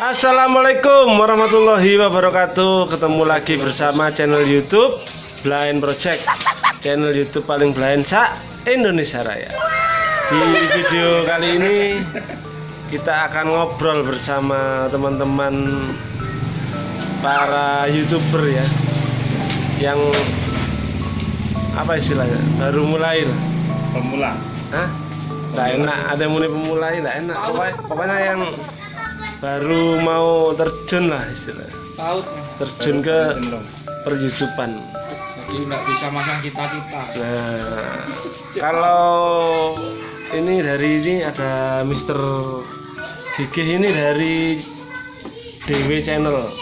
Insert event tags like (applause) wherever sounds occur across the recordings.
Assalamualaikum warahmatullahi wabarakatuh. Ketemu lagi bersama channel youtube Blind Project. Channel youtube paling blind sa Indonesia Raya. Di video kali ini Kita akan ngobrol bersama teman-teman Para youtuber ya. Yang Apa istilahnya? Baru mulai lah. Pemula. Hah? Enak, ada yang muni pemulai, nggak enak. Pokoknya, pokoknya yang baru mau terjun lah istilahnya. Tahu Terjun ke perjutupan jadi nggak bisa masang cita-cita Nah, kalau ini dari ini ada Mister Gigih ini dari DW Channel.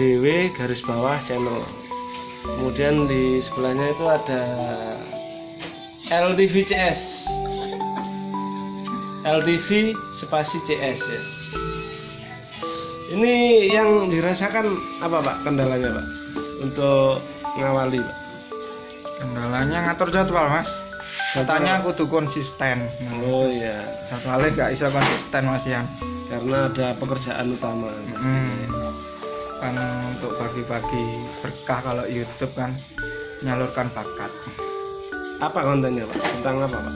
DW garis bawah channel. Kemudian di sebelahnya itu ada LTV CS LTV spasi CS ya ini yang dirasakan apa pak? Kendalanya pak? Untuk ngawali pak? Kendalanya ngatur jadwal mas. Katanya kudu konsisten. Oh iya. Jadwalnya nggak bisa konsisten mas Yan karena ada pekerjaan utama hmm. kan untuk bagi-bagi berkah kalau YouTube kan menyalurkan bakat. Apa kontennya pak? Tentang apa pak?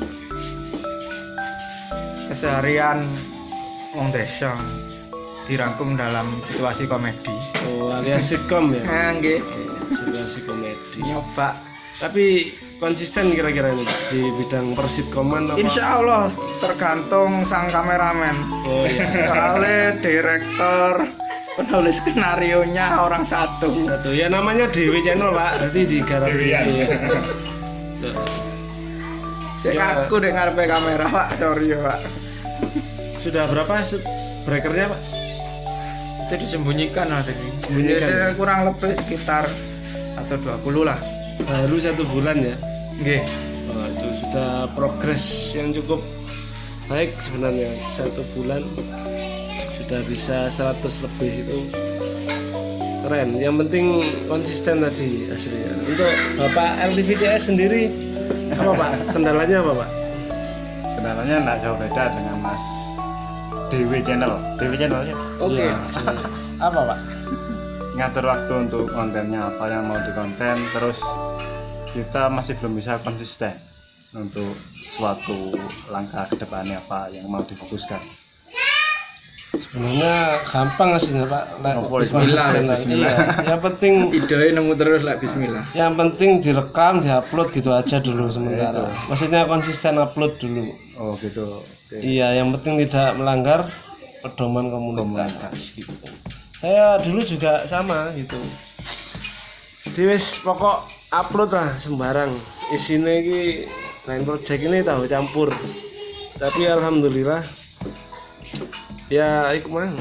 Keseharian wong desa dirangkum dalam situasi komedi. Oh alias sitcom ya? Nah, nggih. Situasi komedi. Nyoba. Tapi konsisten kira-kira ini di bidang persitkoman apa? Insya Allah tergantung sang kameramen. Oh iya. Soalnya direktur penulis skenario nya orang satu. Satu. Ya namanya Dewi Channel pak. Berarti di Dewian. Ya. saya kaku dengan ngarepe kamera pak. Sorry ya pak. Sudah berapa sub breakernya pak itu disembunyikan lah tadi Sembunyikan, Biasanya ya? kurang lebih sekitar atau 20 lah. Baru satu bulan ya? Nggih. Oh, itu sudah progres yang cukup baik sebenarnya. Satu bulan sudah bisa 100 lebih itu. Keren. Yang penting konsisten tadi aslinya untuk bapak LTVCS sendiri apa pak? (laughs) Kendalanya apa pak? Kendalanya nggak jauh beda dengan Mas Dewi Channel. Dewi Channelnya oke Iya. (laughs) apa pak ngatur waktu untuk kontennya apa yang mau dikonten, terus kita masih belum bisa konsisten untuk suatu langkah ke depannya apa yang mau difokuskan. Sebenarnya gampang aslinya pak Lah, Oh, bismillah, Bismillah, bismillah. Iya. yang penting videonya nemu terus lah Bismillah yang penting direkam diupload gitu aja dulu sementara maksudnya konsisten upload dulu Oh gitu. Oke. Iya, yang penting tidak melanggar pedoman komunitas. gitu. Saya dulu juga sama gitu. Di wis pokok upload lah sembarang. Isinya ini lain project ini tahu campur. Tapi alhamdulillah ya iku mang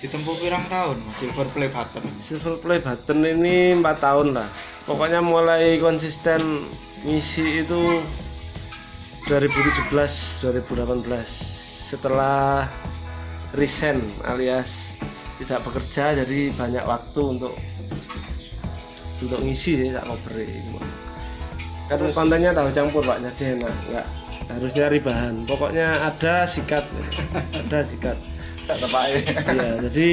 ditempuh pirang tahun mas? Silver play button. Silver play button ini empat tahun lah. Pokoknya mulai konsisten ngisi itu 2017 2018 setelah resign alias tidak bekerja jadi banyak waktu untuk untuk ngisi sih tak ngobrol kan kontennya tahu campur pak. Jadi enak nggak harus nyari bahan. Pokoknya ada sikat. (laughs) Ada sikat. Iya jadi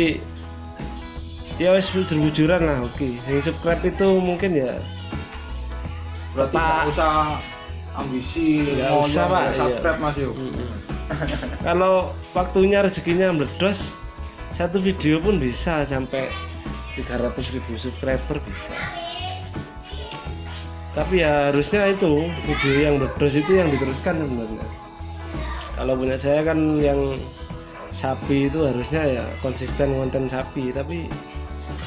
ya wes bujur-bujuran lah oke. Yang subscribe itu mungkin ya berarti nggak usah ambisi Nggak mau usah, Pak. nggak subscribe mas yuk. Mm-mm. (laughs) kalau waktunya rezekinya meledos satu video pun bisa sampai 300 ribu subscriber bisa tapi ya harusnya itu video yang meledos itu yang diteruskan sebenarnya. Kalau punya saya kan yang sapi itu harusnya ya konsisten konten sapi tapi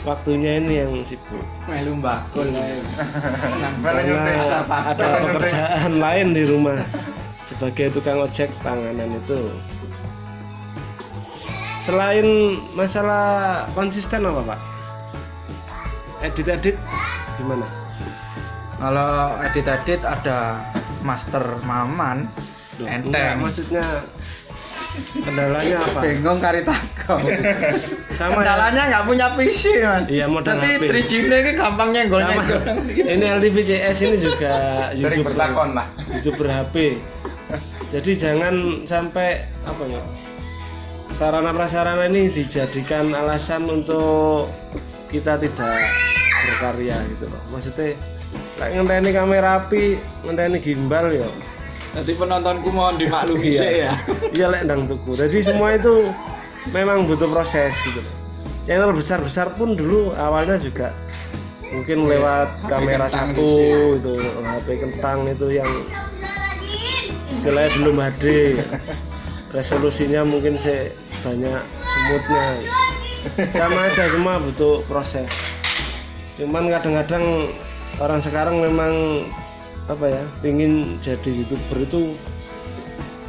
waktunya ini yang sibuk. Melu bakul lah (laughs) karena Apa? ada pekerjaan lain di rumah. Sebagai tukang ojek panganan itu. Selain masalah konsisten apa pak? Edit-edit gimana kalau edit-edit ada master maman enggak, enteng. maksudnya kendalanya apa? Bingung kari takut sama ya? kendalanya nggak punya PC mas. Iya, modal Nanti HP. 3G ini gampang nyenggol nyenggol ini LTVCS ini juga Sering youtuber. bertakon lah. youtuber HP jadi jangan sampai apa ya sarana prasarana ini dijadikan alasan untuk kita tidak berkarya gitu loh. Maksudnya lek ngenteni kamera api ngenteni gimbal ya. Jadi penontonku mohon dimaklumi sih ya. iya lek ndang tuku. Jadi semua itu memang butuh proses gitu. Channel besar-besar pun dulu awalnya juga mungkin lewat HP kamera satu itu HP kentang itu yang istilahnya belum HD resolusinya mungkin se banyak semutnya. Sama aja semua butuh proses. Cuman kadang-kadang orang sekarang memang apa ya ingin jadi youtuber itu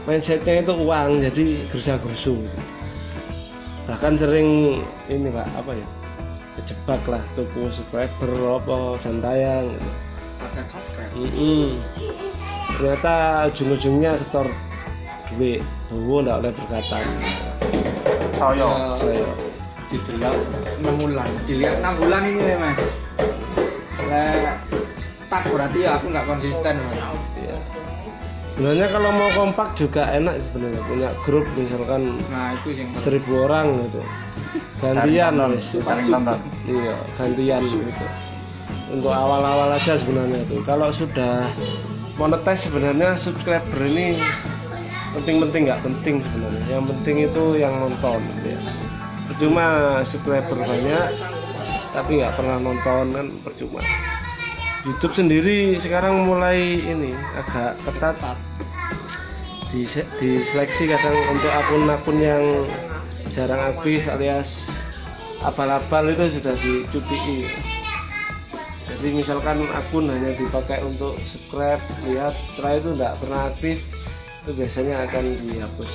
mindsetnya itu uang jadi gersa gersu bahkan sering ini pak apa ya kejebak lah tuku subscriber apa jantayang gitu. Akan subscribe. Mm-mm. ternyata ujung-ujungnya setor duit bawa nggak oleh berkata saya saya Didelok 6 bulan. Dilihat 6 bulan ini nih mas. Lah stuck berarti ya aku nggak konsisten mas. ya. sebenarnya kalau mau kompak juga enak sebenarnya punya grup misalkan Nah itu yang seribu orang gitu. Gantian wis. iya gantian gitu. Untuk awal-awal aja sebenarnya tuh kalau sudah monetis sebenarnya subscriber ini penting-penting nggak penting sebenarnya. Yang penting itu yang nonton gitu ya. Percuma subscriber banyak tapi nggak pernah nonton kan percuma. YouTube sendiri sekarang mulai ini agak ketat. Di diseleksi kadang untuk akun-akun yang jarang aktif alias abal-abal itu sudah dicuti. Jadi misalkan akun hanya dipakai untuk subscribe lihat setelah itu tidak pernah aktif itu biasanya akan dihapus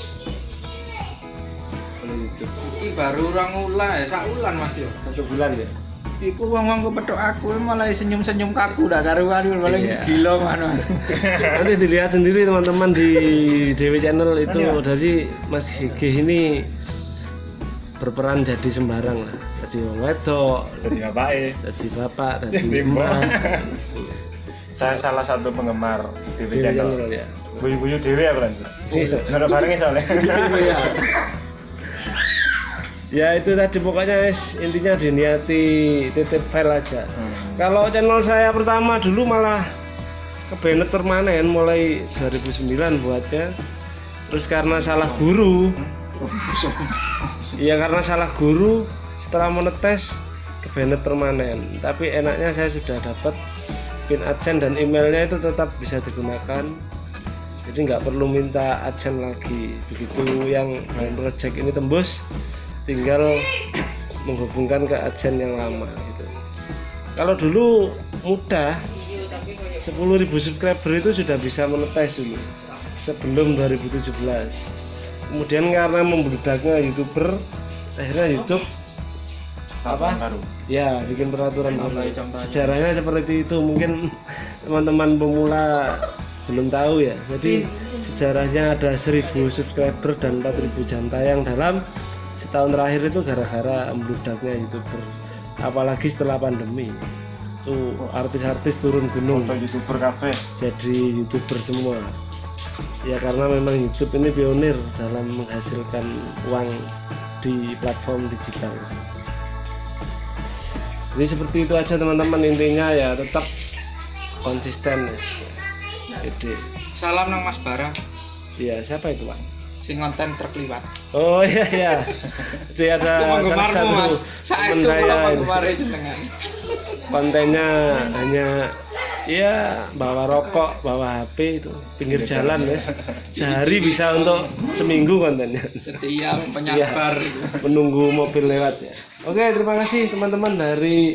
oleh YouTube. Iki baru orang ulan ya, sak ulan mas yo. satu bulan ya Iku wong wong kepethuk aku malah senyum-senyum kaku dah karuan malah Iya. gila mana. (laughs) nanti dilihat sendiri teman-teman di Dewi Channel itu. Dari Mas Gigi ini berperan jadi sembarang lah. Jadi wong wedok jadi bapak jadi bapak (laughs) jadi Jadi mbak saya salah satu penggemar Dewi channel. Channel ya buyu-buyu dewi ya kan Iya. nggak barengnya soalnya. Iya. (laughs) ya itu tadi pokoknya guys, intinya diniati titip file aja. Hmm. kalau channel saya pertama dulu malah kebenet permanen mulai 2009 buatnya. Terus karena salah guru. (laughs) Iya karena salah guru setelah menetes kebenet permanen. Tapi enaknya saya sudah dapat pin adsen dan emailnya itu tetap bisa digunakan. Jadi nggak perlu minta adsen lagi. Begitu yang main project ini tembus tinggal menghubungkan ke adsen yang lama gitu. Kalau dulu mudah 10.000 subscriber itu sudah bisa menetes dulu sebelum 2017 kemudian karena membludaknya youtuber akhirnya YouTube Apa? Baru. Ya bikin peraturan baru. sejarahnya seperti itu mungkin (laughs) teman-teman pemula belum tahu ya. Jadi sejarahnya ada 1000 subscriber dan 4000 jam tayang dalam setahun terakhir itu gara-gara membludaknya youtuber apalagi setelah pandemi tuh artis-artis turun gunung foto youtuber kafe jadi youtuber semua ya karena memang YouTube ini pionir dalam menghasilkan uang di platform digital jadi seperti itu aja teman-teman intinya ya tetap konsisten guys. Gede. Salam nang Mas Bara, Iya siapa itu pak? Sing konten terkeliwat. Oh iya iya. Jadi ada Aku salah satu Mas. teman saya jenengan. kontennya hanya ya bawa rokok, bawa HP itu pinggir jalan ya. Sehari bisa untuk seminggu kontennya. Setia penyabar. Menunggu mobil lewat ya. Oke terima kasih teman-teman dari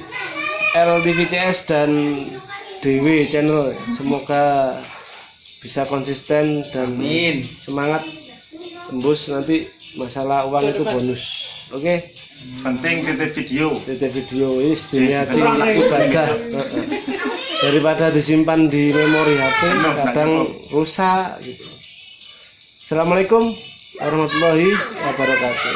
LTVCS dan DW Channel. Semoga bisa konsisten dan Amin. semangat tembus nanti masalah uang itu bonus. Oke. penting titip video. Titip video is dilihat ibadah daripada disimpan di memori HP kadang rusak gitu. Assalamualaikum warahmatullahi wabarakatuh